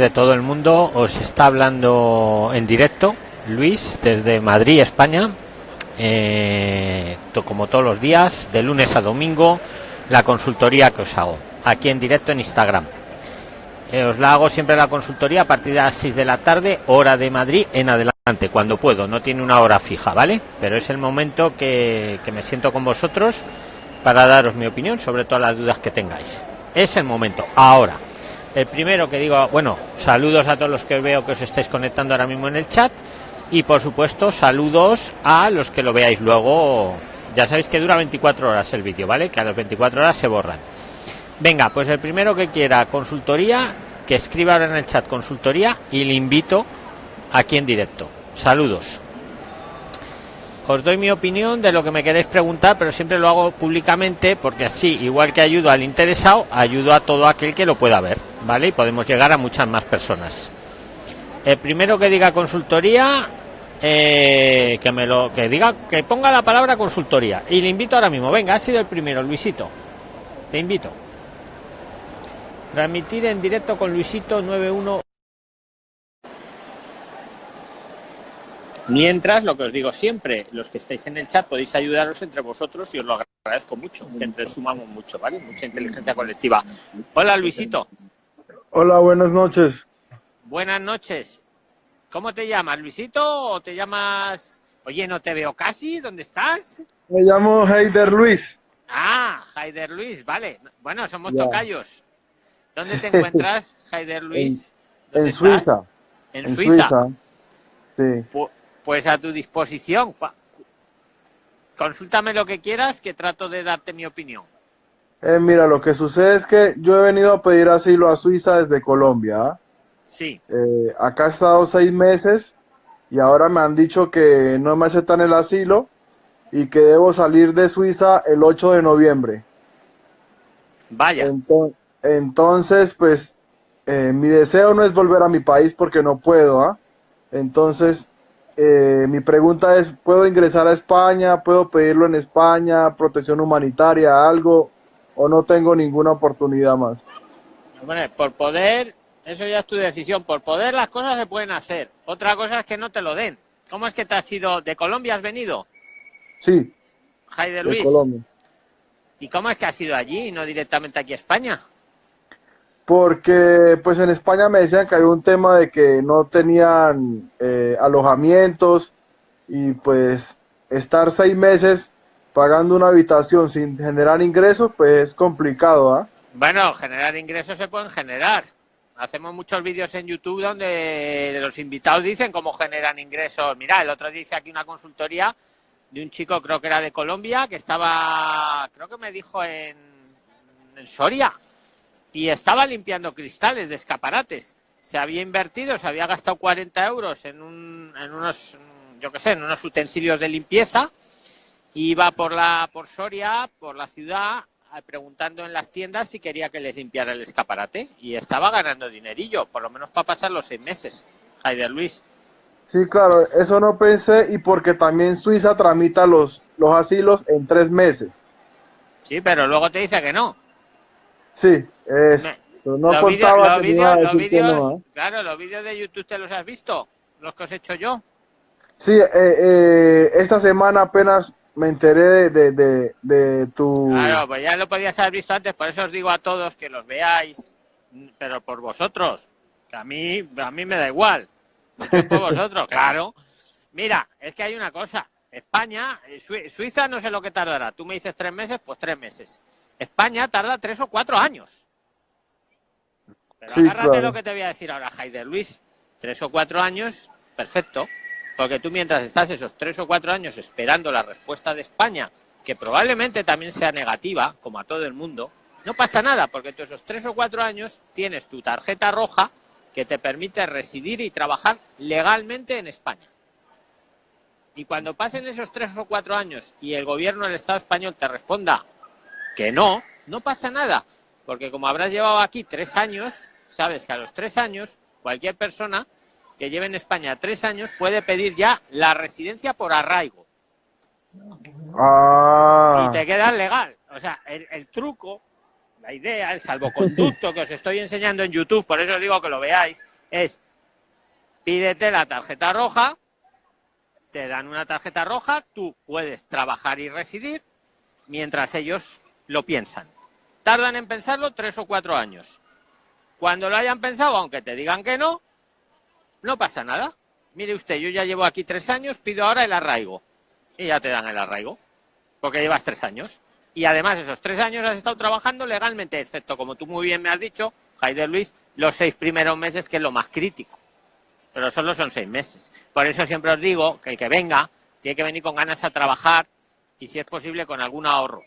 de todo el mundo os está hablando en directo Luis desde Madrid, España. Eh, como todos los días, de lunes a domingo, la consultoría que os hago aquí en directo en Instagram. Eh, os la hago siempre la consultoría a partir de las 6 de la tarde, hora de Madrid en adelante, cuando puedo. No tiene una hora fija, ¿vale? Pero es el momento que, que me siento con vosotros para daros mi opinión sobre todas las dudas que tengáis. Es el momento, ahora. El primero que digo, bueno, saludos a todos los que veo que os estáis conectando ahora mismo en el chat y por supuesto saludos a los que lo veáis luego. Ya sabéis que dura 24 horas el vídeo, ¿vale? Que a las 24 horas se borran. Venga, pues el primero que quiera consultoría, que escriba ahora en el chat consultoría y le invito aquí en directo. Saludos os doy mi opinión de lo que me queréis preguntar, pero siempre lo hago públicamente porque así, igual que ayudo al interesado, ayudo a todo aquel que lo pueda ver, ¿vale? Y podemos llegar a muchas más personas. El primero que diga consultoría, eh, que me lo que diga, que ponga la palabra consultoría. Y le invito ahora mismo. Venga, ha sido el primero, Luisito. Te invito. Transmitir en directo con Luisito 91 Mientras, lo que os digo siempre, los que estáis en el chat podéis ayudaros entre vosotros y os lo agradezco mucho, que entre sumamos mucho, ¿vale? Mucha inteligencia colectiva. Hola, Luisito. Hola, buenas noches. Buenas noches. ¿Cómo te llamas, Luisito? ¿O te llamas... Oye, no te veo casi, ¿dónde estás? Me llamo Heider Luis. Ah, Heider Luis, vale. Bueno, somos tocayos. ¿Dónde te encuentras, Heider Luis? En, Suiza. ¿En, Suiza? Sí. Pues a tu disposición. Consúltame lo que quieras, que trato de darte mi opinión. Eh, mira, lo que sucede es que yo he venido a pedir asilo a Suiza desde Colombia. ¿ah? Sí. Eh, acá he estado seis meses y ahora me han dicho que no me aceptan el asilo y que debo salir de Suiza el 8 de noviembre. Vaya. Entonces, pues, eh, mi deseo no es volver a mi país porque no puedo. ¿ah? Entonces, eh, mi pregunta es, ¿puedo ingresar a España? ¿Puedo pedirlo en España? ¿Protección humanitaria? ¿Algo? ¿O no tengo ninguna oportunidad más? Bueno, por poder, eso ya es tu decisión. Por poder las cosas se pueden hacer. Otra cosa es que no te lo den. ¿Cómo es que te has ido? ¿De Colombia has venido? Sí. Jaide Luis. ¿Y cómo es que has ido allí y no directamente aquí a España? Porque pues en España me decían que había un tema de que no tenían eh, alojamientos y pues estar seis meses pagando una habitación sin generar ingresos pues es complicado ¿ah? bueno generar ingresos se pueden generar. Hacemos muchos vídeos en YouTube donde los invitados dicen cómo generan ingresos. Mira el otro dice aquí una consultoría de un chico creo que era de Colombia que estaba creo que me dijo en, en Soria y estaba limpiando cristales de escaparates. Se había invertido, se había gastado 40 euros en, un, en unos, yo qué sé, en unos utensilios de limpieza. Iba por la por Soria, por la ciudad, preguntando en las tiendas si quería que les limpiara el escaparate y estaba ganando dinerillo, por lo menos para pasar los seis meses. Jaider Luis. Sí, claro, eso no pensé y porque también Suiza tramita los, los asilos en tres meses. Sí, pero luego te dice que no. Sí, es, no los vídeos, ¿eh? claro, los vídeos de YouTube te los has visto, los que os he hecho yo. Sí, eh, eh, esta semana apenas me enteré de, de, de, tu... Claro, pues ya lo podías haber visto antes, por eso os digo a todos que los veáis, pero por vosotros, que a mí, a mí me da igual, por vosotros, claro. Mira, es que hay una cosa, España, Suiza no sé lo que tardará, tú me dices tres meses, pues tres meses. España tarda tres o cuatro años. Pero agárrate lo que te voy a decir ahora, Haider Luis. Tres o cuatro años, perfecto. Porque tú mientras estás esos tres o cuatro años esperando la respuesta de España, que probablemente también sea negativa, como a todo el mundo, no pasa nada, porque tú esos tres o cuatro años tienes tu tarjeta roja que te permite residir y trabajar legalmente en España. Y cuando pasen esos tres o cuatro años y el gobierno del Estado español te responda que no, no pasa nada, porque como habrás llevado aquí tres años, sabes que a los tres años cualquier persona que lleve en España tres años puede pedir ya la residencia por arraigo. Ah. Y te queda legal. O sea, el, truco, la idea, el salvoconducto que os estoy enseñando en YouTube, por eso digo que lo veáis, es pídete la tarjeta roja, te dan una tarjeta roja, tú puedes trabajar y residir mientras ellos lo piensan. Tardan en pensarlo tres o cuatro años. Cuando lo hayan pensado, aunque te digan que no, no pasa nada. Mire usted, yo ya llevo aquí tres años, pido ahora el arraigo. Y ya te dan el arraigo, porque llevas tres años. Y además esos tres años has estado trabajando legalmente, excepto, como tú muy bien me has dicho, Jaider Luis, los seis primeros meses, que es lo más crítico. Pero solo son seis meses. Por eso siempre os digo que el que venga tiene que venir con ganas a trabajar y si es posible con algún ahorro.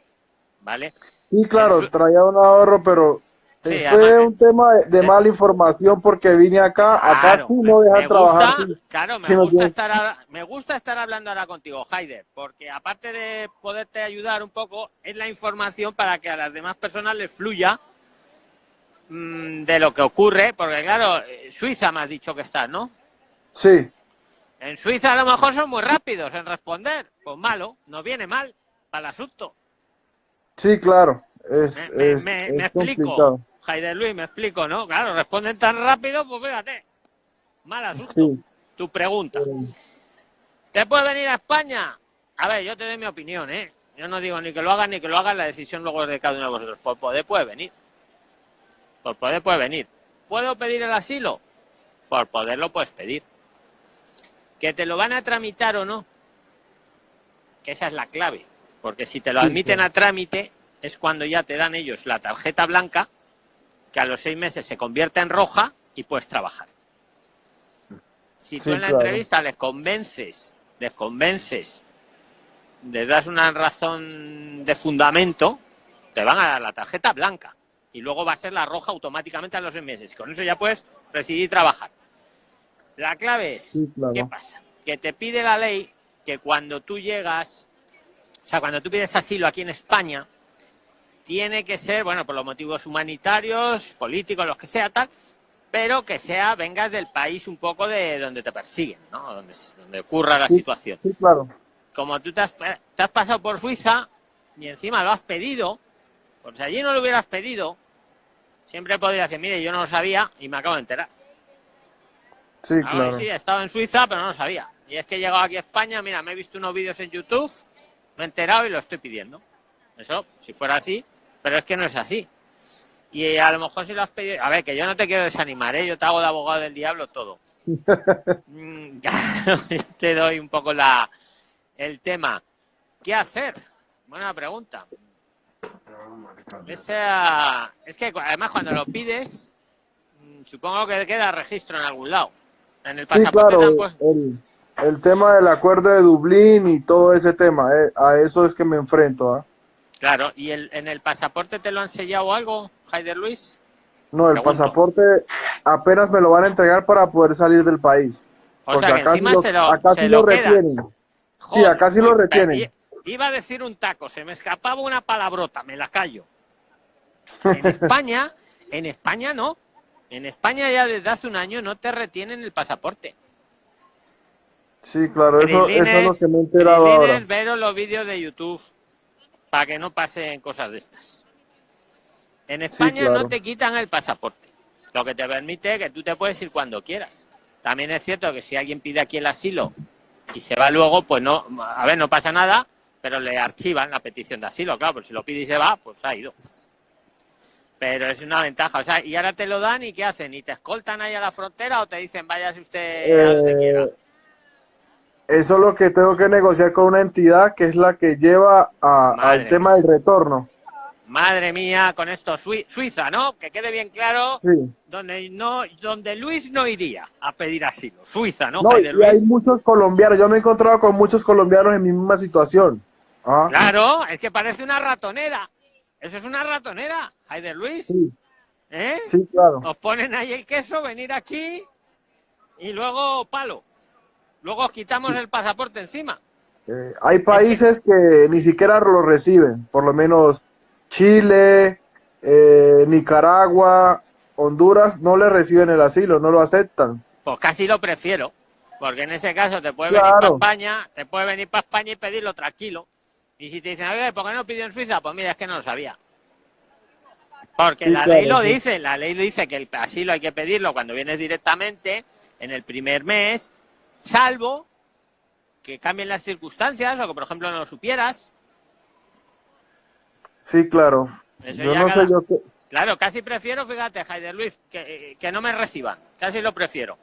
¿Vale? Sí, claro, traía un ahorro, pero fue un tema de, mala información porque vine acá, acá sí no dejan trabajar. claro, me, gusta estar, me gusta estar hablando ahora contigo, Haider, porque aparte de poderte ayudar un poco, es la información para que a las demás personas les fluya mm, de lo que ocurre, porque claro, Suiza me has dicho que estás, ¿no? Sí. En Suiza a lo mejor son muy rápidos en responder, pues malo, no viene mal para el asunto. Sí, claro. Es, me, explico. Jaider Luis, me explico, ¿no? Claro, responden tan rápido, pues fíjate. Mal asunto. Tu pregunta. ¿Te puede venir a España? A ver, yo te doy mi opinión, ¿eh? Yo no digo ni que lo hagan ni que lo hagan, la decisión luego es de cada uno de vosotros. Por poder puede venir. Por poder puede venir. ¿Puedo pedir el asilo? Por poder lo puedes pedir. ¿Que te lo van a tramitar o no? Que esa es la clave. Porque si te lo admiten a trámite, es cuando ya te dan ellos la tarjeta blanca que a los seis meses se convierte en roja y puedes trabajar. Si tú en la entrevista les convences, les convences, les das una razón de fundamento, te van a dar la tarjeta blanca y luego va a ser la roja automáticamente a los seis meses. Con eso ya puedes residir y trabajar. La clave es, ¿qué pasa? Que te pide la ley que cuando tú llegas, o sea, cuando tú pides asilo aquí en España, tiene que ser, bueno, por los motivos humanitarios, políticos, los que sea, tal, pero que sea, vengas del país un poco de donde te persiguen, ¿no? Donde, donde ocurra la situación. Sí, claro. Como tú te has, te has, pasado por Suiza y encima lo has pedido, pues si allí no lo hubieras pedido, siempre podrías decir, mire, yo no lo sabía y me acabo de enterar. Sí, claro. Sí, he estado en Suiza, pero no lo sabía. Y es que he llegado aquí a España, mira, me he visto unos vídeos en YouTube, he enterado y lo estoy pidiendo. Eso, si fuera así, pero es que no es así. Y a lo mejor si lo has pedido... A ver, que yo no te quiero desanimar, ¿eh? Yo te hago de abogado del diablo todo. Mm, te doy un poco la el tema. ¿Qué hacer? Buena pregunta. Esa, es que además cuando lo pides, mm, supongo que queda registro en algún lado. En el pasaporte el, el, tema del acuerdo de Dublín y todo ese tema, eh, a eso es que me enfrento. ¿ah? Claro, ¿y el, en el pasaporte te lo han sellado algo, Jaider Luis? No, el pasaporte apenas me lo van a entregar para poder salir del país. O sea, que encima se lo, acá sí lo, retienen. sí, acá sí lo retienen. Iba a decir un taco, se me escapaba una palabrota, me la callo. En España, en España no. En España ya desde hace un año no te retienen el pasaporte. Sí, claro, eso, es lo que me he enterado ahora. ver los vídeos de YouTube para que no pasen cosas de estas. En España no te quitan el pasaporte, lo que te permite que tú te puedes ir cuando quieras. También es cierto que si alguien pide aquí el asilo y se va luego, pues no, a ver, no pasa nada, pero le archivan la petición de asilo, claro, pues si lo pide y se va, pues ha ido. Pero es una ventaja, o sea, y ahora te lo dan y ¿qué hacen? ¿Y te escoltan ahí a la frontera o te dicen váyase usted a donde quiera? Eso es lo que tengo que negociar con una entidad que es la que lleva al tema del retorno. Madre mía, con esto Suiza, ¿no? Que quede bien claro, donde no, donde Luis no iría a pedir asilo. Suiza, ¿no? no y hay muchos colombianos. Yo me he encontrado con muchos colombianos en mi misma situación. Ah. Claro, es que parece una ratonera. Eso es una ratonera, Haider Luis. Sí. ¿Eh? Sí, claro. Nos ponen ahí el queso, venir aquí y luego palo. Luego quitamos el pasaporte encima. Eh, hay países que... ni siquiera lo reciben, por lo menos Chile, eh, Nicaragua, Honduras, no le reciben el asilo, no lo aceptan. Pues casi lo prefiero, porque en ese caso te puede venir para España, te puede venir para España y pedirlo tranquilo. Y si te dicen, oye, ¿por qué no pidió en Suiza? Pues mira, es que no lo sabía. Porque la ley lo dice, la ley dice que el asilo hay que pedirlo cuando vienes directamente en el primer mes, salvo que cambien las circunstancias o que, por ejemplo, no lo supieras. Sí, claro. Claro, casi prefiero, fíjate, Jaider Luis, que, que, no me reciban. Casi lo prefiero.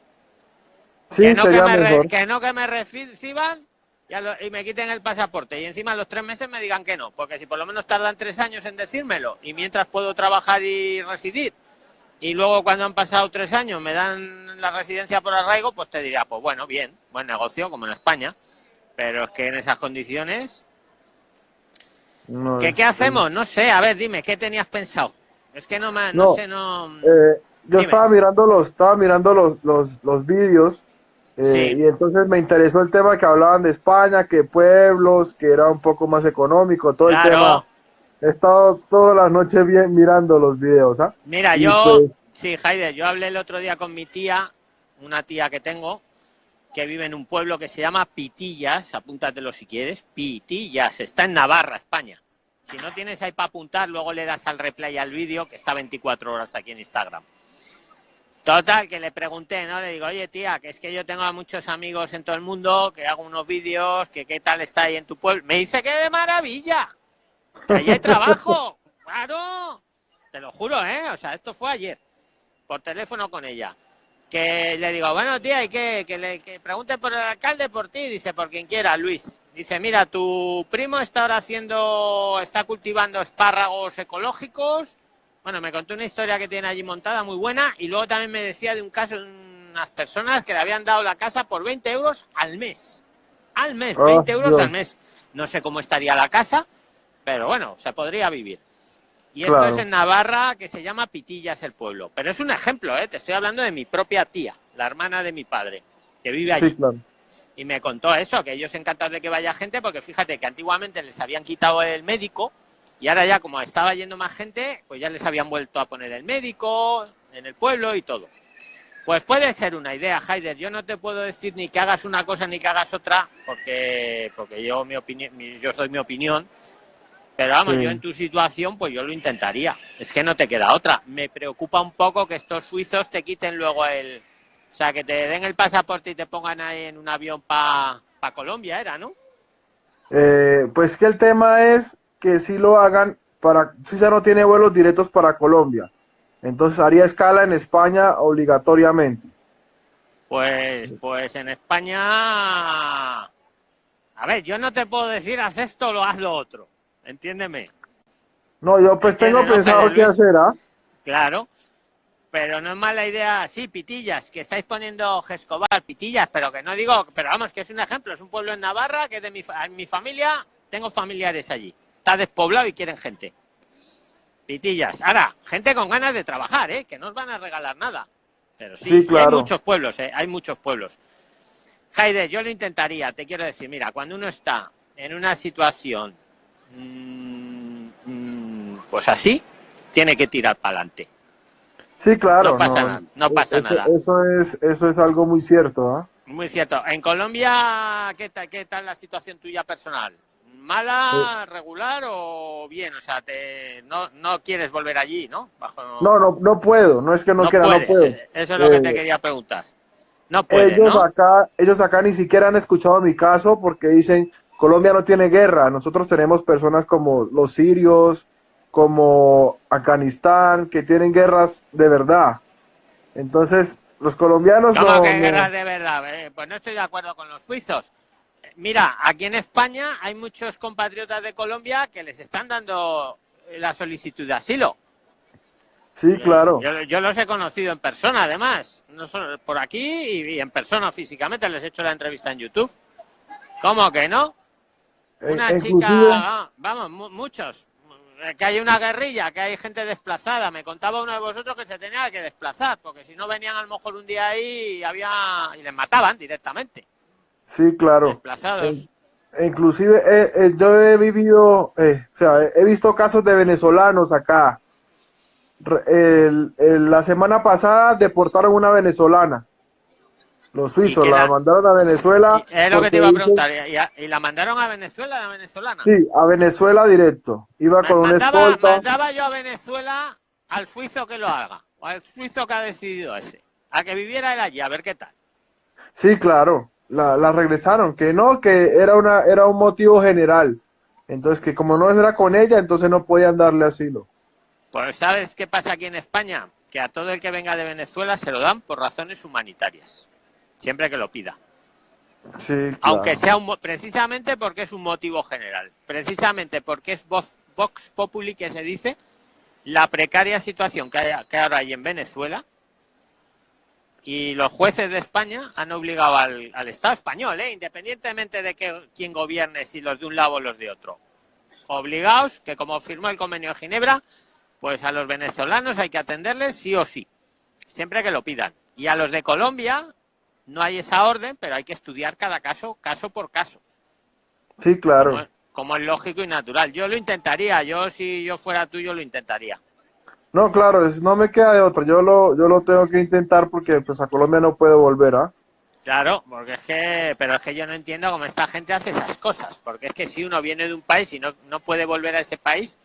Sí, que, no que, me que no que me reciban y me quiten el pasaporte y encima los tres meses me digan que no, porque si por lo menos tardan tres años en decírmelo y mientras puedo trabajar y residir y luego cuando han pasado tres años me dan la residencia por arraigo, pues te diría, pues bueno, bien, buen negocio como en España, pero es que en esas condiciones... ¿Qué, ¿Qué hacemos? No sé, a ver, dime, ¿qué tenías pensado? Es que no, me, no, sé, no... Eh, yo estaba mirando los, estaba mirando los, los, los vídeos eh, y entonces me interesó el tema que hablaban de España, que pueblos, que era un poco más económico, todo el tema. He estado todas las noches bien mirando los videos, ¿ah? Mira, yo, pues sí, Jaide, yo hablé el otro día con mi tía, una tía que tengo, que vive en un pueblo que se llama Pitillas, apúntatelo si quieres, Pitillas, está en Navarra, España. Si no tienes ahí para apuntar, luego le das al replay al vídeo, que está 24 horas aquí en Instagram. Total, que le pregunté, ¿no? Le digo, oye tía, que es que yo tengo a muchos amigos en todo el mundo, que hago unos vídeos, que qué tal está ahí en tu pueblo. Me dice que de maravilla, allí hay trabajo, claro. Te lo juro, ¿eh? O sea, esto fue ayer, por teléfono con ella. Que le digo, bueno tía, y que, que le que pregunte por el alcalde, por ti, dice, por quien quiera, Luis. Dice, mira, tu primo está ahora haciendo, está cultivando espárragos ecológicos bueno, me contó una historia que tiene allí montada muy buena y luego también me decía de un caso de unas personas que le habían dado la casa por 20 euros al mes. Al mes, 20 euros al mes. No sé cómo estaría la casa, pero bueno, se podría vivir. Y esto es en Navarra, que se llama Pitillas el pueblo. Pero es un ejemplo, ¿eh? te estoy hablando de mi propia tía, la hermana de mi padre, que vive allí. Y me contó eso, que ellos encantados de que vaya gente, porque fíjate que antiguamente les habían quitado el médico y ahora ya como estaba yendo más gente, pues ya les habían vuelto a poner el médico en el pueblo y todo. Pues puede ser una idea, Haider. Yo no te puedo decir ni que hagas una cosa ni que hagas otra, porque, porque yo, mi opinión, yo soy mi opinión. Pero vamos, yo en tu situación, pues yo lo intentaría. Es que no te queda otra. Me preocupa un poco que estos suizos te quiten luego el... O sea, que te den el pasaporte y te pongan ahí en un avión para pa Colombia, era, ¿no? Eh, pues que el tema es que sí lo hagan para, Suiza no tiene vuelos directos para Colombia, entonces haría escala en España obligatoriamente. Pues, pues en España, a ver, yo no te puedo decir haz esto o haz lo otro, entiéndeme. No, yo pues tengo pensado qué hacer, ¿ah? Claro, pero no es mala idea, sí, Pitillas, que estáis poniendo Gescobar, Pitillas, pero que no digo, pero vamos, que es un ejemplo, es un pueblo en Navarra, que de mi, mi familia, tengo familiares allí está despoblado y quieren gente. Pitillas. Ahora, gente con ganas de trabajar, ¿eh? que no os van a regalar nada. Pero sí, hay muchos pueblos, ¿eh? hay muchos pueblos. Jaide, yo lo intentaría, te quiero decir, mira, cuando uno está en una situación pues así, tiene que tirar para adelante. Sí, claro. No pasa nada. No pasa nada. Eso es, eso es algo muy cierto. ¿ah? Muy cierto. En Colombia, ¿qué tal, ¿qué tal la situación tuya personal? mala, regular o bien, o sea, te, no, no quieres volver allí, ¿no? No, no, no puedo, no es que no, quiera, no puedo. Eso es lo que te eh, quería preguntar. No puedes, ellos acá, ellos acá ni siquiera han escuchado mi caso porque dicen Colombia no tiene guerra, nosotros tenemos personas como los sirios, como Afganistán, que tienen guerras de verdad. Entonces, los colombianos ¿Cómo que guerras de verdad? Eh, pues no estoy de acuerdo con los suizos mira, aquí en España hay muchos compatriotas de Colombia que les están dando la solicitud de asilo. Sí, claro. Yo, los he conocido en persona, además, no solo por aquí y, en persona físicamente. Les he hecho la entrevista en YouTube. ¿Cómo que no? Eh, una chica, ah, vamos, muchos. Que hay una guerrilla, que hay gente desplazada. Me contaba uno de vosotros que se tenía que desplazar, porque si no venían a lo mejor un día ahí y, había, y les mataban directamente. Sí, claro. inclusive eh, yo he vivido, eh, o sea, he visto casos de venezolanos acá. la semana pasada deportaron una venezolana. Los suizos la, mandaron a Venezuela. Es lo que te iba a preguntar. ¿Y, la mandaron a Venezuela, la venezolana? Sí, a Venezuela directo. Iba con un escolta. Mandaba yo a Venezuela al suizo que lo haga, o al suizo que ha decidido ese, a que viviera él allí, a ver qué tal. Sí, claro, la, la regresaron, que no, que era, una, era un motivo general. Entonces, que como no era con ella, entonces no podían darle asilo. Pues, ¿sabes qué pasa aquí en España? Que a todo el que venga de Venezuela se lo dan por razones humanitarias, siempre que lo pida. Sí, claro. Aunque sea un, precisamente porque es un motivo general, precisamente porque es Vox, Vox Populi que se dice la precaria situación que, hay, que ahora hay en Venezuela y los jueces de España han obligado al, al Estado español, ¿eh? independientemente de que quien gobierne, si los de un lado o los de otro, obligados, que como firmó el convenio de Ginebra, pues a los venezolanos hay que atenderles sí o sí, siempre que lo pidan. Y a los de Colombia no hay esa orden, pero hay que estudiar cada caso, caso por caso. Sí, claro. Como, como es lógico y natural. Yo lo intentaría, yo si yo fuera tú, yo lo intentaría. No, claro, no me queda de otro. Yo lo, yo lo tengo que intentar porque pues a Colombia no puedo volver, ¿ah? Claro, porque es que, pero es que yo no entiendo cómo esta gente hace esas cosas, porque es que si uno viene de un país y no, no puede volver a ese país,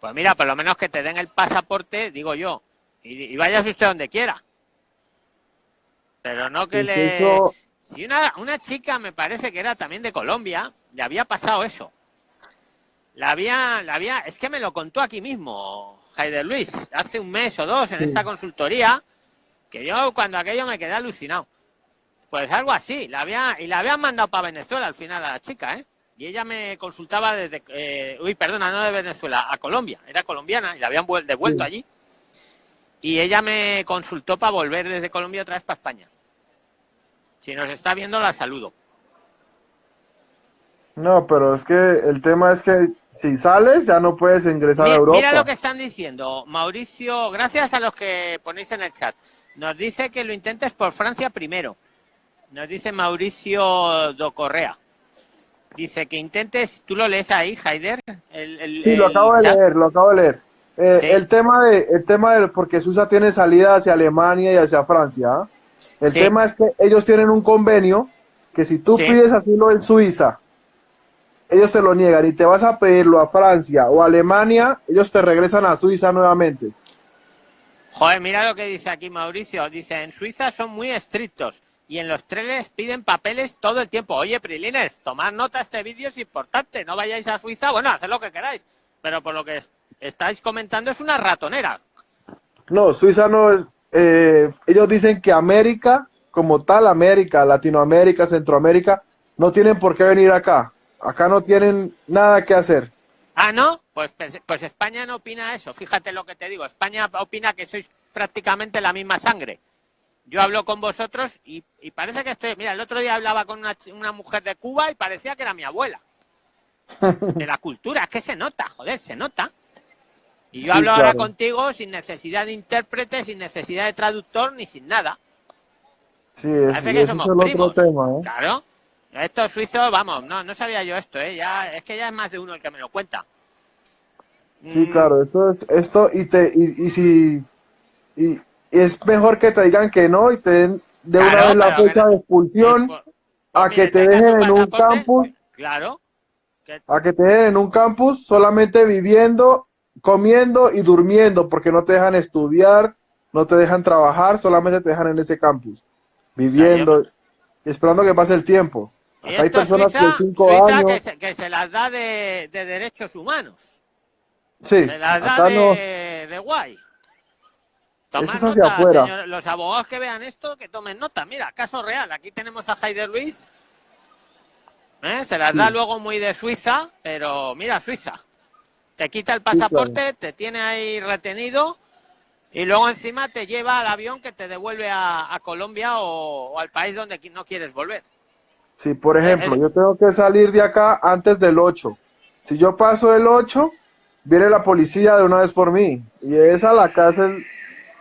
pues mira, por lo menos que te den el pasaporte, digo yo, y, y vayas usted donde quiera. Pero no que le... Si una, una chica me parece que era también de Colombia, le había pasado eso. La había, la había, es que me lo contó aquí mismo, Jaider Luis, hace un mes o dos en Sí. esta consultoría, que yo cuando aquello me quedé alucinado. Pues algo así, la había, y la habían mandado para Venezuela al final a la chica, ¿eh? Y ella me consultaba desde, eh, uy, perdona, no de Venezuela, a Colombia, era colombiana y la habían vuel- devuelto Sí. allí. Y ella me consultó para volver desde Colombia otra vez para España. Si nos está viendo, la saludo. No, pero es que el tema es que si sales ya no puedes ingresar a Europa. Mira lo que están diciendo. Mauricio, gracias a los que ponéis en el chat. Nos dice que lo intentes por Francia primero. Nos dice Mauricio Do Correa. Dice que intentes, tú lo lees ahí, Haider. El, el- Sí, lo el acabo de leer, lo acabo de leer. Eh, Sí. El tema de, el tema de, porque Suiza tiene salida hacia Alemania y hacia Francia. ¿ah? El Sí. tema es que ellos tienen un convenio que si tú Sí. pides asilo en Suiza, ellos se lo niegan y te vas a pedirlo a Francia o a Alemania, ellos te regresan a Suiza nuevamente. Joder, mira lo que dice aquí Mauricio. Dice, en Suiza son muy estrictos y en los trenes piden papeles todo el tiempo. Oye, Prilines, tomad nota, este vídeo es importante. No vayáis a Suiza, bueno, haced lo que queráis. Pero por lo que estáis comentando es una ratonera. No, Suiza no es. eh, ellos dicen que América, como tal, América, Latinoamérica, Centroamérica, no tienen por qué venir acá. Acá no tienen nada que hacer. Ah, ¿no? Pues, pues, pues España no opina eso. Fíjate lo que te digo. España opina que sois prácticamente la misma sangre. Yo hablo con vosotros y, y parece que estoy... Mira, el otro día hablaba con una, una mujer de Cuba y parecía que era mi abuela. De la cultura. Es que se nota, joder, se nota. Y yo Sí, hablo ahora claro. contigo sin necesidad de intérprete, sin necesidad de traductor ni sin nada. Sí, es, Parece que es el otro tema, ¿eh? Claro. Estos suizos, vamos, no, no sabía yo esto, ¿eh? Ya, es que ya es más de uno el que me lo cuenta. Sí, Mm, claro, esto es esto y te y, y si y, es mejor que te digan que no y te den de una Claro, vez la fecha de expulsión pues, pues, a mire, que te dejen en un campus, Claro. que- a que te dejen en un campus solamente viviendo, comiendo y durmiendo porque no te dejan estudiar, no te dejan trabajar, solamente te dejan en ese campus, viviendo esperando que pase el tiempo. Acá hay personas Suiza, de cinco Suiza años. que, se, que se las da de, de derechos humanos. Sí, Se las da de, no. de guay. Tomad Eso es hacia nota, afuera. señor- los abogados que vean esto, que tomen nota. Mira, caso real. Aquí tenemos a Haider Luis. ¿Eh? Se las da luego muy de Suiza, pero mira, Suiza. Te quita el pasaporte, te tiene ahí retenido y luego encima te lleva al avión que te devuelve a, a Colombia o, o al país donde no quieres volver. Sí, por ejemplo, Eh, yo tengo que salir de acá antes del 8. Si yo paso el 8, viene la policía de una vez por mí. Y es a la cárcel.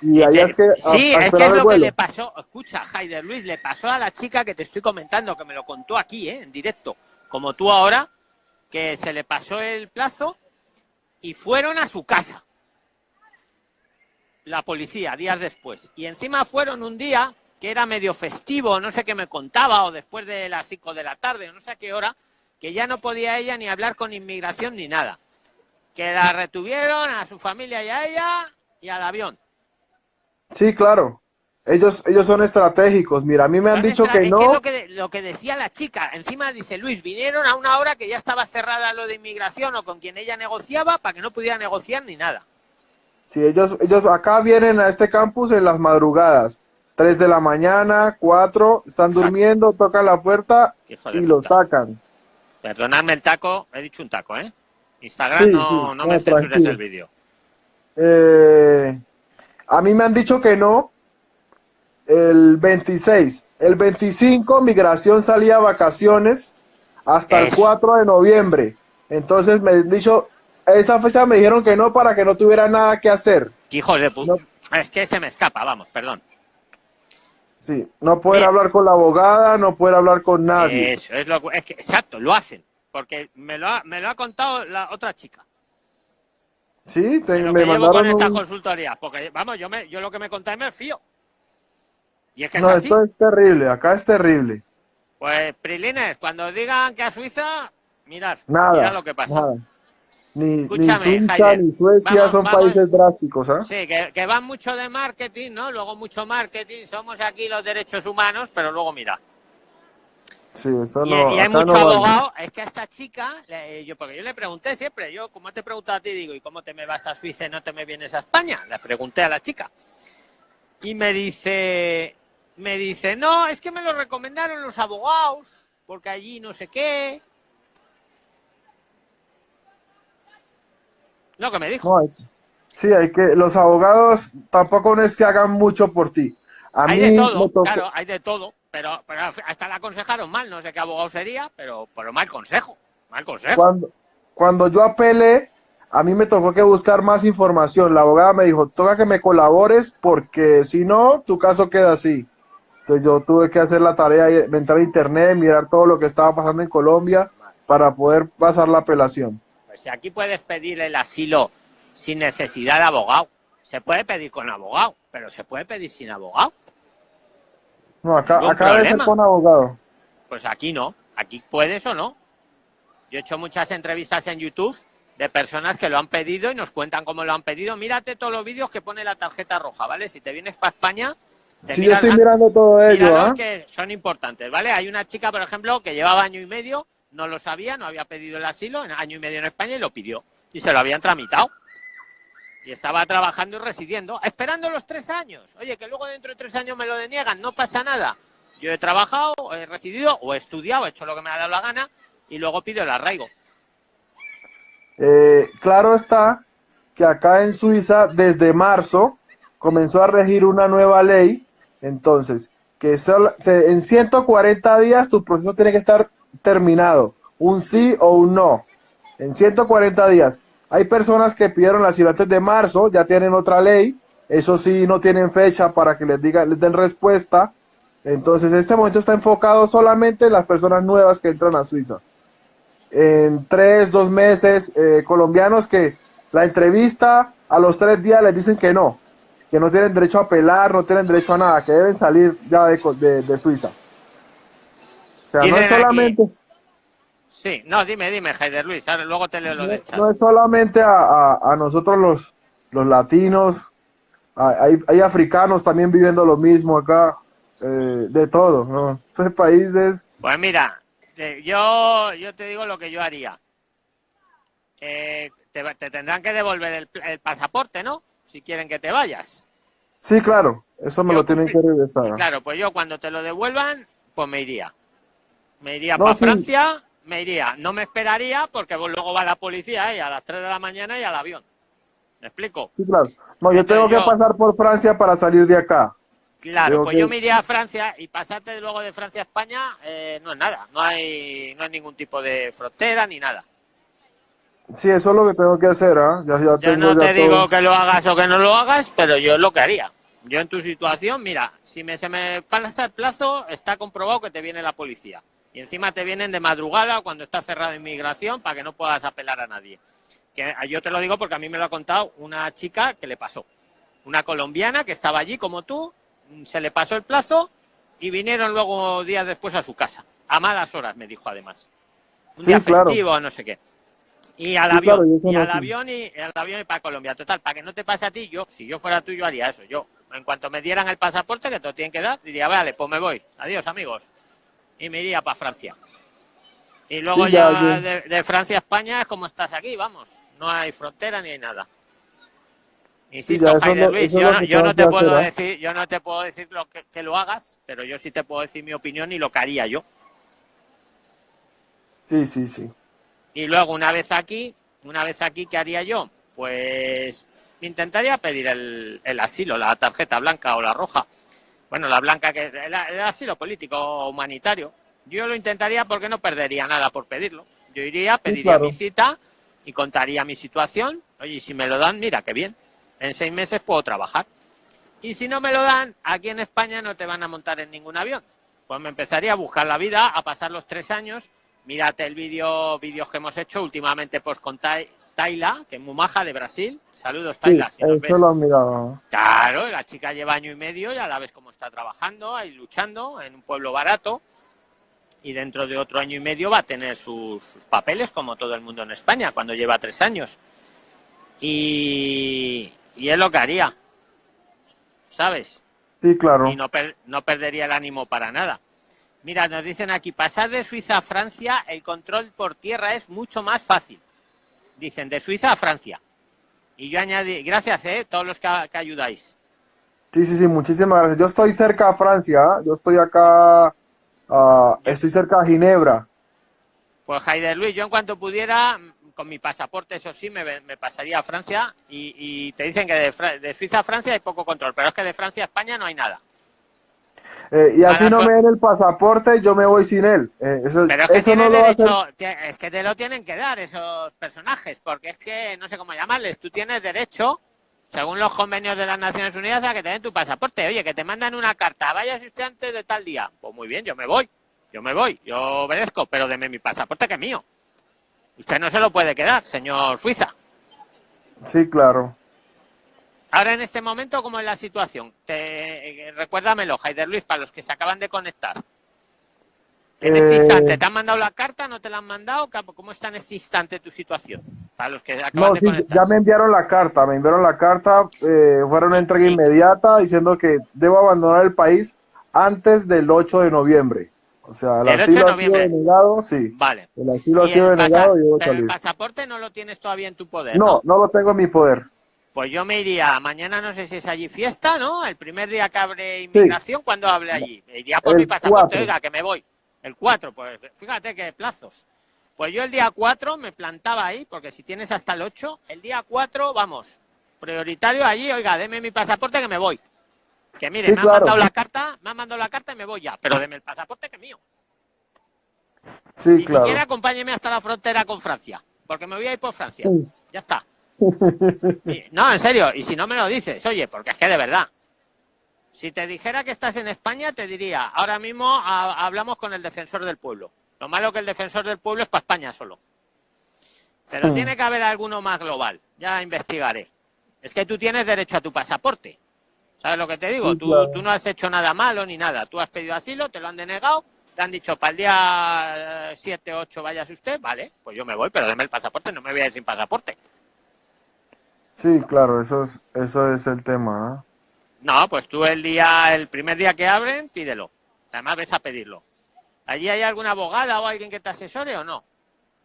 Y te- es que. sí, a es que es lo que le pasó. Escucha, Haider Luis, le pasó a la chica que te estoy comentando, que me lo contó aquí, ¿eh? en directo, como tú ahora, que se le pasó el plazo y fueron a su casa. La policía, días después. Y encima fueron un día que era medio festivo, no sé qué me contaba, o después de las 5 de la tarde, no sé a qué hora, que ya no podía ella ni hablar con inmigración ni nada. Que la retuvieron a su familia y a ella y al avión. Sí, claro. Ellos, ellos son estratégicos. Mira, a mí me han dicho que no. Es lo que, lo que decía la chica. Encima dice Luis, vinieron a una hora que ya estaba cerrada lo de inmigración o con quien ella negociaba para que no pudiera negociar ni nada. Sí, ellos, ellos acá vienen a este campus en las madrugadas. 3 de la mañana, 4, están durmiendo, tocan la puerta y lo sacan. Perdonadme el taco, he dicho un taco, ¿eh? Instagram no, no, me censures el vídeo. Eh, a mí me han dicho que no, el 26. El 25, migración salía a vacaciones hasta el 4 de noviembre. Entonces me han dicho, esa fecha me dijeron que no para que no tuviera nada que hacer. Hijos de puta. Es que se me escapa, vamos, perdón. Sí, no poder hablar con la abogada, no poder hablar con nadie. Eso, es lo es que, exacto, lo hacen, porque me lo ha, me lo ha contado la otra chica. Sí, te, me mandaron con esta consultoría, porque vamos, yo me, yo lo que me contáis me fío. Y es que no, esto es terrible, acá es terrible. Pues, Prilines, cuando digan que a Suiza, mirad, nada, lo que pasa. Ni, Suiza ni Suecia son países drásticos, ¿eh? Sí, que, van mucho de marketing, ¿no? Luego mucho marketing, somos aquí los derechos humanos, pero luego mira. Sí, eso no, y, hay mucho abogado, es que a esta chica, yo porque yo le pregunté siempre, yo como te he preguntado a ti, digo, ¿y cómo te me vas a Suiza y no te me vienes a España? Le pregunté a la chica. Y me dice, me dice, no, es que me lo recomendaron los abogados, porque allí no sé qué, Lo que me dijo. sí, hay que, los abogados tampoco es que hagan mucho por ti. hay de todo, claro, hay de todo, pero, hasta la aconsejaron mal, no sé qué abogado sería, pero, pero mal consejo, mal consejo. Cuando, cuando yo apelé, a mí me tocó que buscar más información. La abogada me dijo, toca que me colabores porque si no, tu caso queda así. Entonces yo tuve que hacer la tarea de entrar a internet, mirar todo lo que estaba pasando en Colombia para poder pasar la apelación. Pues si aquí puedes pedir el asilo sin necesidad de abogado. Se puede pedir con abogado, pero se puede pedir sin abogado. No, acá, acá debe ser con abogado. Pues aquí no. Aquí puedes o no. Yo he hecho muchas entrevistas en YouTube de personas que lo han pedido y nos cuentan cómo lo han pedido. Mírate todos los vídeos que pone la tarjeta roja, ¿vale? Si te vienes para España, te sí, yo estoy mirando todo ello, ¿eh? que son importantes, ¿vale? Hay una chica, por ejemplo, que llevaba año y medio no lo sabía, no había pedido el asilo en año y medio en España y lo pidió. Y se lo habían tramitado. Y estaba trabajando y residiendo, esperando los tres años. Oye, que luego dentro de tres años me lo deniegan, no pasa nada. Yo he trabajado, he residido o he estudiado, he hecho lo que me ha dado la gana y luego pido el arraigo. Eh, claro está que acá en Suiza, desde marzo, comenzó a regir una nueva ley. Entonces, que en 140 días tu proceso tiene que estar terminado, un sí o un no, en 140 días. Hay personas que pidieron las asilo de marzo, ya tienen otra ley, eso sí, no tienen fecha para que les, diga, les den respuesta. Entonces, este momento está enfocado solamente en las personas nuevas que entran a Suiza. En tres, dos meses, eh, colombianos que la entrevista a los tres días les dicen que no, que no tienen derecho a apelar, no tienen derecho a nada, que deben salir ya de, de Suiza no es solamente... Sí, no, dime, dime, Heider Luis, luego te leo lo del chat. No es solamente a, nosotros los, los latinos, hay, hay, africanos también viviendo lo mismo acá, eh, de todo, ¿no? Este país es... Pues mira, yo, yo te digo lo que yo haría. Eh, te, tendrán que devolver el, pasaporte, ¿no? Si quieren que te vayas. Sí, claro, eso me lo tienen que regresar. Claro, pues yo cuando te lo devuelvan, pues me iría. Me iría para Francia, me iría. No me esperaría porque luego va la policía ¿eh? a las 3 de la mañana y al avión. ¿Me explico? Sí, claro. No, yo tengo que pasar por Francia para salir de acá. Claro, pues yo me iría a Francia y pasarte luego de Francia a España eh, no es nada. No hay, no hay ningún tipo de frontera ni nada. Sí, eso es lo que tengo que hacer. ¿ah? yo no te digo que lo hagas o que no lo hagas, pero yo es lo que haría. Yo en tu situación, mira, si me, se me pasa el plazo, está comprobado que te viene la policía. Y encima te vienen de madrugada cuando está cerrada inmigración para que no puedas apelar a nadie. Que yo te lo digo porque a mí me lo ha contado una chica que le pasó. Una colombiana que estaba allí como tú, se le pasó el plazo y vinieron luego días después a su casa. A malas horas, me dijo además. Un día festivo, no sé qué. Y al avión, y al avión y al avión y para Colombia. Total, para que no te pase a ti, yo, si yo fuera tú, yo haría eso. Yo, en cuanto me dieran el pasaporte, que te lo tienen que dar, diría, vale, pues me voy. Adiós, amigos. Y me iría para Francia. Y luego ya, de, Francia a España es como estás aquí, vamos. No hay frontera ni hay nada. Insisto, Luis, yo, no, te puedo decir, yo no te puedo decir lo que, que, lo hagas, pero yo sí te puedo decir mi opinión y lo que haría yo. Sí, sí, sí. Y luego una vez aquí, una vez aquí, ¿qué haría yo? Pues intentaría pedir el, el asilo, la tarjeta blanca o la roja. Bueno, la blanca que el, asilo político humanitario. Yo lo intentaría porque no perdería nada por pedirlo. Yo iría, pediría mi cita y contaría mi situación. Oye, si me lo dan, mira, qué bien en seis meses puedo trabajar. Y si no me lo dan, aquí en España no te van a montar en ningún avión. Pues me empezaría a buscar la vida, a pasar los tres años. Mírate el vídeo, vídeos que hemos hecho últimamente pues con Taila, que es muy maja de Brasil. Saludos, Taila. Sí, eso lo he mirado. Claro, la chica lleva año y medio, ya la ves cómo está trabajando, ahí luchando en un pueblo barato. Y dentro de otro año y medio va a tener sus papeles, como todo el mundo en España, cuando lleva tres años. Y, y es lo que haría. ¿Sabes? Sí, claro. Y no, no perdería el ánimo para nada. Mira, nos dicen aquí, pasar de Suiza a Francia, el control por tierra es mucho más fácil. Dicen, de Suiza a Francia. Y yo añadí, gracias, ¿eh? Todos los que, ayudáis. Sí, sí, sí, muchísimas gracias. Yo estoy cerca a Francia, yo estoy acá, uh, estoy cerca a Ginebra. Pues Jaider Luis, yo en cuanto pudiera, con mi pasaporte, eso sí, me, pasaría a Francia y, te dicen que de, Suiza a Francia hay poco control, pero es que de Francia a España no hay nada. Eh, y así no me den el pasaporte, yo me voy sin él. Eh, pero es que, no derecho, es que te lo tienen que dar esos personajes, porque es que no sé cómo llamarles, tú tienes derecho, según los convenios de las Naciones Unidas, a que te den tu pasaporte. Oye, que te mandan una carta, vaya usted antes de tal día. Pues muy bien, yo me voy, yo me voy, yo obedezco, pero deme mi pasaporte que es mío. Usted no se lo puede quedar, señor Suiza. Sí, claro. Ahora en este momento, ¿cómo es la situación? Te, recuérdamelo, Jaider Luis, para los que se acaban de conectar. En este eh, instante, ¿te han mandado la carta? ¿No te la han mandado? ¿Cómo está en este instante tu situación? Para los que acaban de conectar. Ya me enviaron la carta, me enviaron la carta, eh, fueron una entrega inmediata diciendo que debo abandonar el país antes del 8 de noviembre. O sea, el asilo ha sido denegado, sí. Vale. El asilo ha sido denegado y Pero el pasaporte no lo tienes todavía en tu poder. No, no, lo tengo en mi poder. Pues yo me iría, mañana no sé si es allí fiesta, ¿no? El primer día que abre inmigración, cuando hable allí. Me iría por mi pasaporte, oiga, que me voy. El 4, pues fíjate qué plazos. Pues yo el día 4 me plantaba ahí, porque si tienes hasta el 8, el día 4, vamos, prioritario allí, oiga, deme mi pasaporte que me voy. Que mire, me han mandado la carta, me han mandado la carta y me voy ya, pero deme el pasaporte que es mío. Sí, Ni siquiera acompáñeme hasta la frontera con Francia, porque me voy a ir por Francia. Ya está. no, en serio, y si no me lo dices, oye, porque es que de verdad. Si te dijera que estás en España, te diría, ahora mismo hablamos con el defensor del pueblo. Lo malo que el defensor del pueblo es para España solo. Pero hmm. tiene que haber alguno más global. Ya investigaré. Es que tú tienes derecho a tu pasaporte. ¿Sabes lo que te digo? tú, tú, no has hecho nada malo ni nada. Tú has pedido asilo, te lo han denegado, te han dicho para el día 7, 8 vayas usted, vale, pues yo me voy, pero deme el pasaporte, no me voy a ir sin pasaporte. Sí, claro, eso es, eso es el tema. No, pues tú el día, el primer día que abren, pídelo. Además ves a pedirlo. ¿Allí hay alguna abogada o alguien que te asesore o no?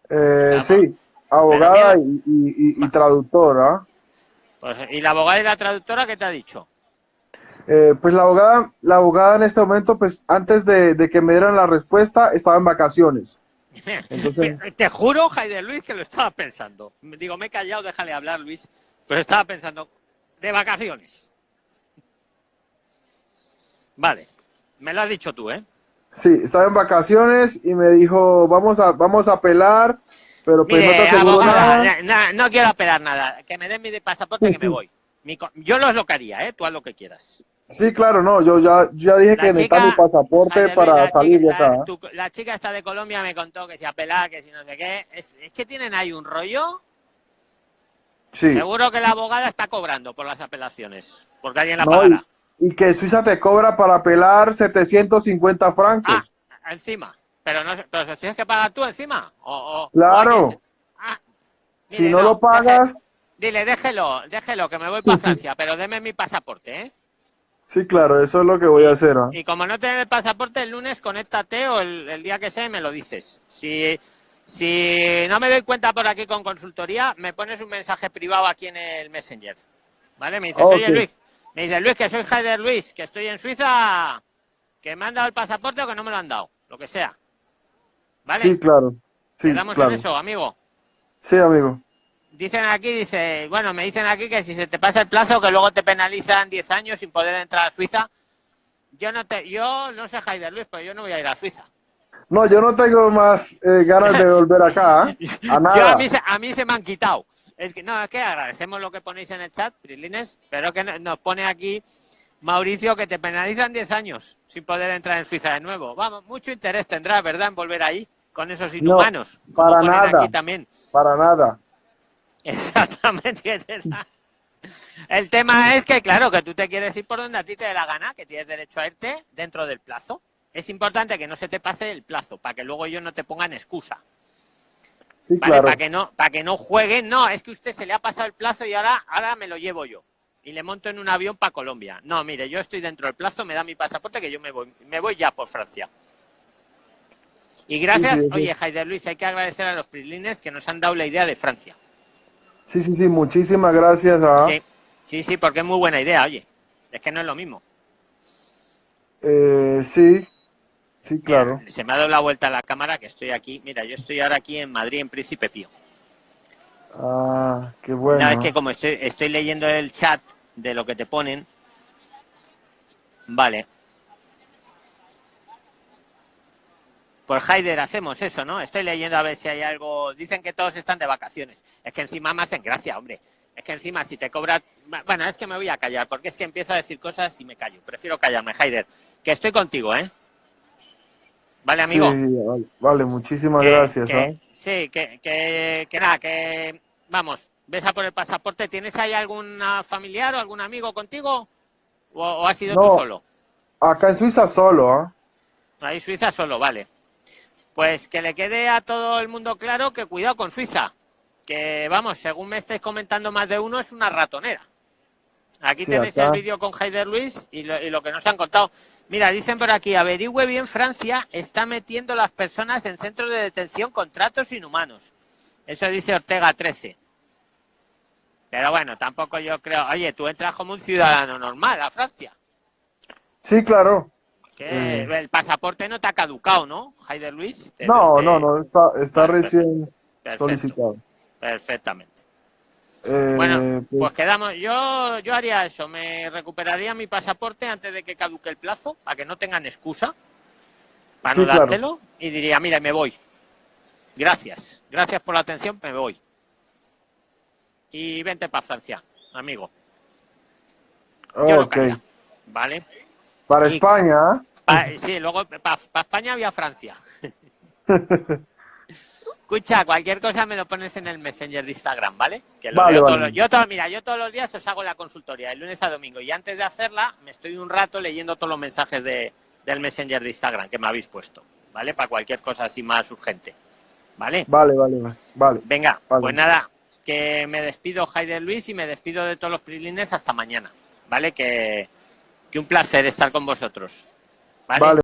Eh, sí, abogada y, traductora. Pues, ¿Y la abogada y la traductora qué te ha dicho? Eh, pues la abogada, la abogada en este momento, pues antes de, que me dieran la respuesta, estaba en vacaciones. Te juro, Jaider Luis, que lo estaba pensando. Digo, me he callado, déjale hablar, Luis. Pero estaba pensando, de vacaciones. Vale, me lo has dicho tú, ¿eh? Sí, estaba en vacaciones y me dijo, vamos a, vamos a apelar, pero pues no nada. No, quiero apelar nada, que me den mi pasaporte que me voy. yo lo es lo haría, ¿eh? Tú haz lo que quieras. Sí, claro, no, yo ya, ya dije que necesitaba mi pasaporte para salir de acá. La, chica está de Colombia me contó que si apelar, que si no sé qué. Es, que tienen ahí un rollo. Sí. Seguro que la abogada está cobrando por las apelaciones, porque alguien la pagará. Y, que Suiza te cobra para apelar 750 francos. Ah, encima. Pero, no, pero se tienes que pagar tú encima. O, claro. ah, si no, lo pagas... dile, déjelo, déjelo, que me voy para Francia, pero deme mi pasaporte, ¿eh? Sí, claro, eso es lo que voy a hacer. Y como no tienes el pasaporte, el lunes conéctate o el, día que sea me lo dices. Si, si no me doy cuenta por aquí con consultoría, me pones un mensaje privado aquí en el Messenger. ¿Vale? Me dices, oye Luis, me dice Luis, que soy Heider Luis, que estoy en Suiza, que me han dado el pasaporte o que no me lo han dado, lo que sea. ¿Vale? Sí, claro. Sí, ¿Quedamos en eso, amigo? Sí, amigo. Dicen aquí, dice, bueno, me dicen aquí que si se te pasa el plazo, que luego te penalizan 10 años sin poder entrar a Suiza. Yo no te, yo no sé Haider Luis, pero yo no voy a ir a Suiza. No, yo no tengo más eh, ganas de volver acá. ¿eh? A, nada. a, mí, a mí se me han quitado. Es que no, es que agradecemos lo que ponéis en el chat, Prilines, pero que nos pone aquí Mauricio que te penalizan 10 años sin poder entrar en Suiza de nuevo. Vamos, mucho interés tendrá, ¿verdad?, en volver ahí con esos inhumanos. para nada. Aquí también. Para nada. Exactamente. El tema es que, claro, que tú te quieres ir por donde a ti te dé la gana, que tienes derecho a irte dentro del plazo. Es importante que no se te pase el plazo, para que luego ellos no te pongan excusa. Para que no, para que no jueguen, no, es que usted se le ha pasado el plazo y ahora, ahora me lo llevo yo. Y le monto en un avión para Colombia. No, mire, yo estoy dentro del plazo, me da mi pasaporte que yo me voy, me voy ya por Francia. Y gracias, oye, Jaider Luis, hay que agradecer a los Prislines que nos han dado la idea de Francia. Sí, sí, sí, muchísimas gracias. Sí, sí, sí, porque es muy buena idea, oye. Es que no es lo mismo. Eh, sí, sí, claro. se me ha dado la vuelta a la cámara que estoy aquí. Mira, yo estoy ahora aquí en Madrid, en Príncipe Pío. Ah, qué bueno. es que como estoy, estoy leyendo el chat de lo que te ponen. Vale. Por Haider hacemos eso, ¿no? Estoy leyendo a ver si hay algo... Dicen que todos están de vacaciones. Es que encima me hacen gracia, hombre. Es que encima si te cobra... Bueno, es que me voy a callar, porque es que empiezo a decir cosas y me callo. Prefiero callarme, Haider. Que estoy contigo, ¿eh? ¿Vale, amigo? Sí, vale, muchísimas gracias. ¿eh? Sí, que, que, que nada, que... Vamos, ves a por el pasaporte. ¿Tienes ahí algún familiar o algún amigo contigo? ¿O, has sido tú solo? Acá en Suiza solo, ¿eh? Ahí Suiza solo, vale. Pues que le quede a todo el mundo claro que cuidado con Suiza. Que vamos, según me estáis comentando más de uno, es una ratonera. Aquí tenéis el vídeo con Heider Luis y lo, que nos han contado. Mira, dicen por aquí, averigüe bien Francia, está metiendo las personas en centros de detención con tratos inhumanos. Eso dice Ortega 13. Pero bueno, tampoco yo creo... Oye, tú entras como un ciudadano normal a Francia. Sí, claro. Que el pasaporte no te ha caducado, ¿no, Haider Luis? no, no, no, está, recién solicitado. Perfectamente. Eh, bueno, pues... pues... quedamos. Yo, yo haría eso. Me recuperaría mi pasaporte antes de que caduque el plazo, para que no tengan excusa para no dártelo. Y diría, mira, me voy. Gracias. Gracias por la atención, me voy. Y vente para Francia, amigo. ok. ¿Vale? Para España. sí, luego para España había Francia. Escucha, cualquier cosa me lo pones en el Messenger de Instagram, ¿vale? Que lo yo mira, yo todos los días os hago la consultoría, de lunes a domingo, y antes de hacerla me estoy un rato leyendo todos los mensajes de, del Messenger de Instagram que me habéis puesto, ¿vale? Para cualquier cosa así más urgente, ¿vale? Vale, vale, vale. Venga, pues nada, que me despido, Heider Luis, y me despido de todos los prilines hasta mañana, ¿vale? Que que un placer estar con vosotros.